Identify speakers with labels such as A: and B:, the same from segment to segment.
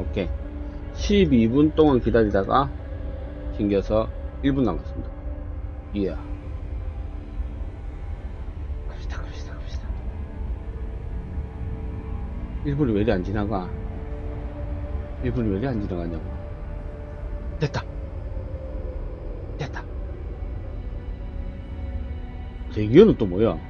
A: 오케이. 12분 동안 기다리다가 튕겨서 1분 남았습니다. 이야. 갑시다 갑시다 갑시다. 1분이 왜 이리 안 지나가? 1분이 왜 이리 안 지나가냐고. 됐다. 됐다. 대기어는 또 뭐야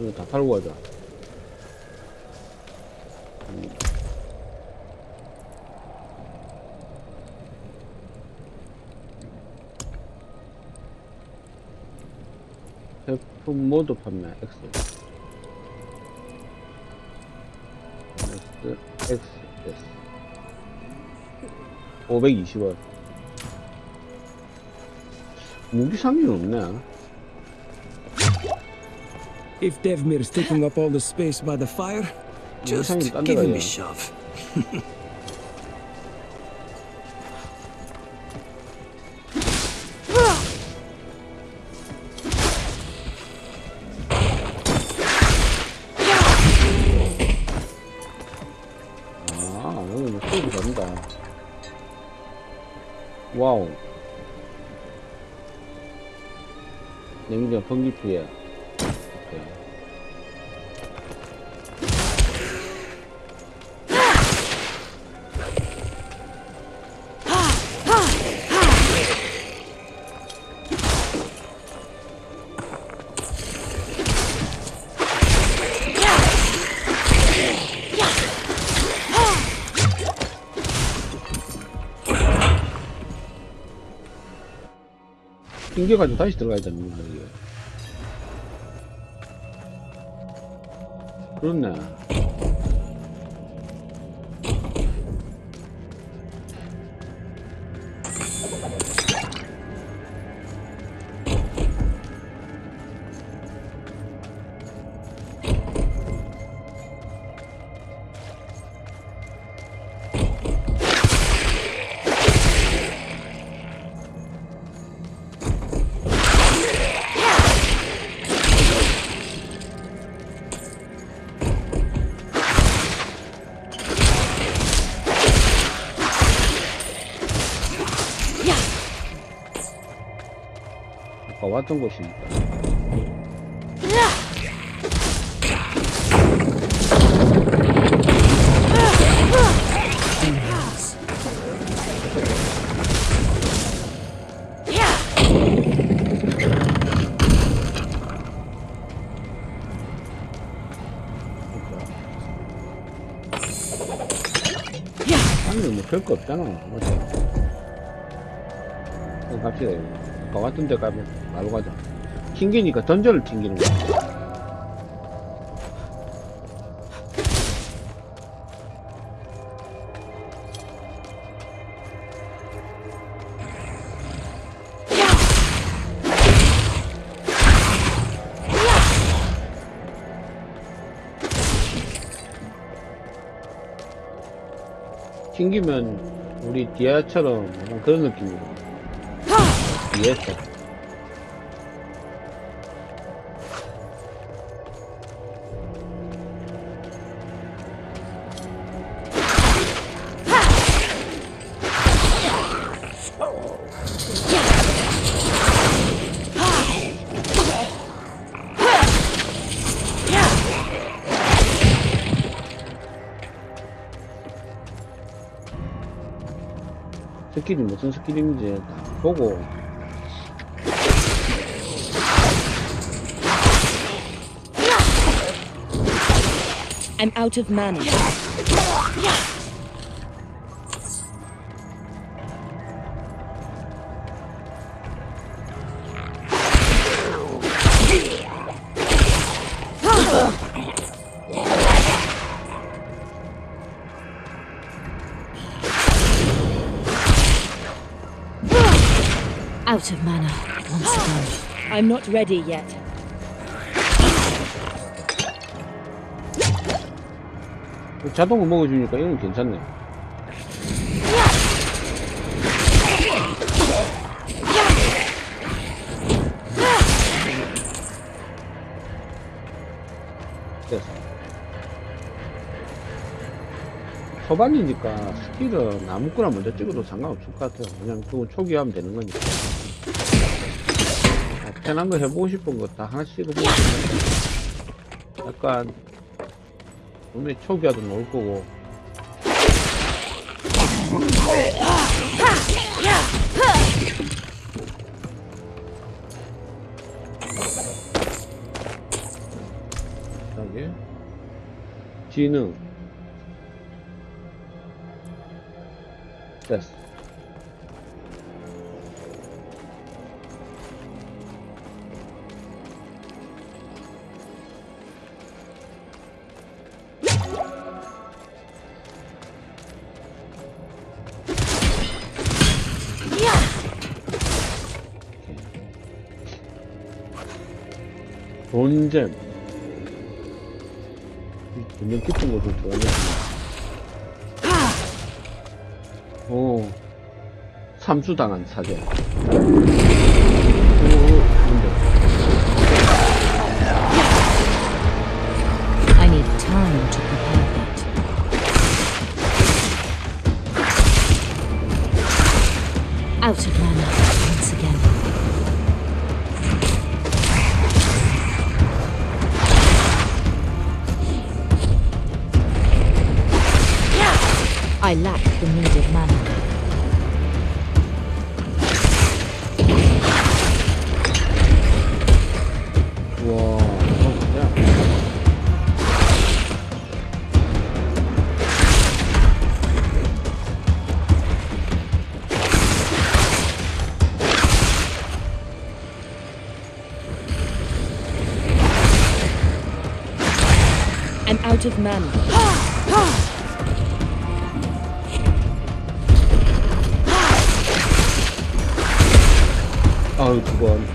A: 이거 다 팔고 가자. 음. 제품 모두 판매 X X X S 520원 무기 상위는 없네
B: If Devmir's taking up all the space by the fire, just
A: 상이 딴
B: give
A: 데가
B: him a
A: 야
B: shove.
A: 아 여기 뭐 소리 다른다 와우 냉장 전기피해 튕겨가지고 다시 들어가야 되는 거야 이게 아까 왔던 곳이니까 아니 뭐 별거 없잖아. 맞아 갑시다 이거. 아까 왔던 데 가면 바로 가자. 튕기니까 던전을 튕기는 거야. 튕기면 우리 디아처럼 그런 느낌이야. 디아처 스킬이 무슨 스킬인지 보고
C: I'm out of mana.
D: Out of mana once again.
C: I'm not ready yet.
A: 자동으로 먹어주니까 이건 괜찮네. 됐어. 초반이니까 스킬은 아무거나 먼저 찍어도 상관없을 것 같아요. 그냥 그건 초기화하면 되는 거니까. 아, 편한 거 해보고 싶은 거 다 하나씩 해보고 약간 분명히 초기화도 나올 거고. 여기. 지능. 됐어 본잼 분명 깊은 곳을 들어가네 오 삼수당한 사제.
D: Out of mana once again. I lack the needed mana.
A: 우와 이거 뭐야
C: I'm out of mana.
A: 아유 그건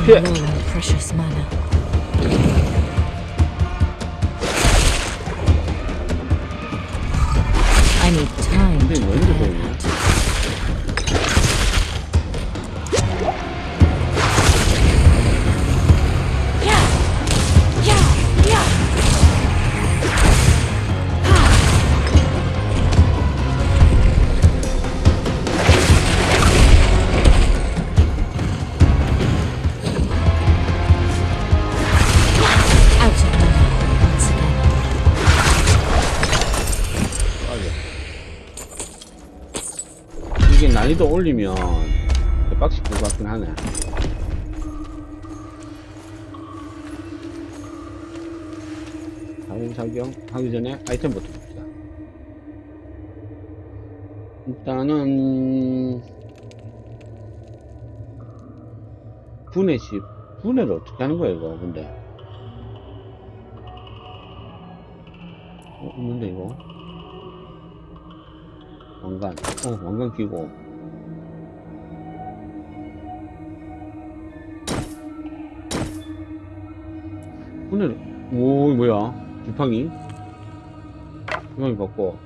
D: I'm
A: Yeah.
D: low on precious mana.
A: 난이도 올리면 빡시 것 같긴 하네. 자궁작용 하기 전에 아이템부터 봅시다. 일단은 분해 시 분해를 어떻게 하는 거야 이거 근데? 어 있는데 이거? 왕관. 어 왕관 끼고 오늘 오 뭐야? 지팡이? 지팡이 바꿔.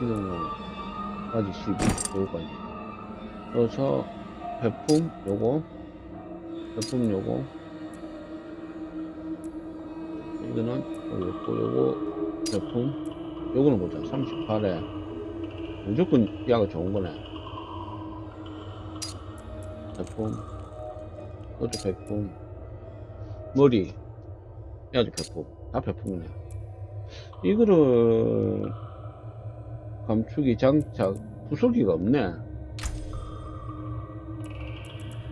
A: 이거까지 12 요거까지. 그래서 배품 요거. 배품 요거. 이거는 요거 요거. 제품. 요거는 보자 38에 무조건 야가 좋은 거네. 제품. 이것도 백품. 머리. 야도 백품. 다 백품이네. 이거를 감축이 장착 부속기가 없네.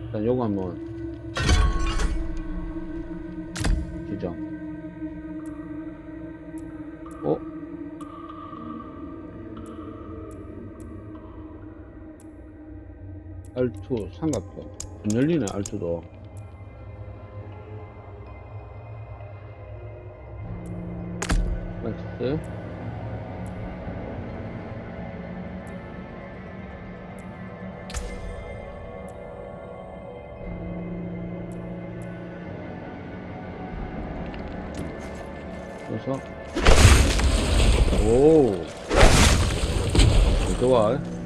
A: 일단 요거 한번 R2 삼각형. 안 열리네 R2도. 맞지? 그래서 오! 좋아